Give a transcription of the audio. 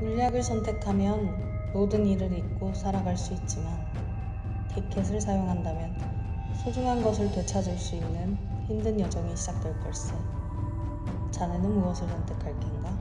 물약을 선택하면 모든 일을 잊고 살아갈 수 있지만 티켓을 사용한다면 소중한 것을 되찾을 수 있는 힘든 여정이 시작될 걸세. 자네는 무엇을 선택할 겐가?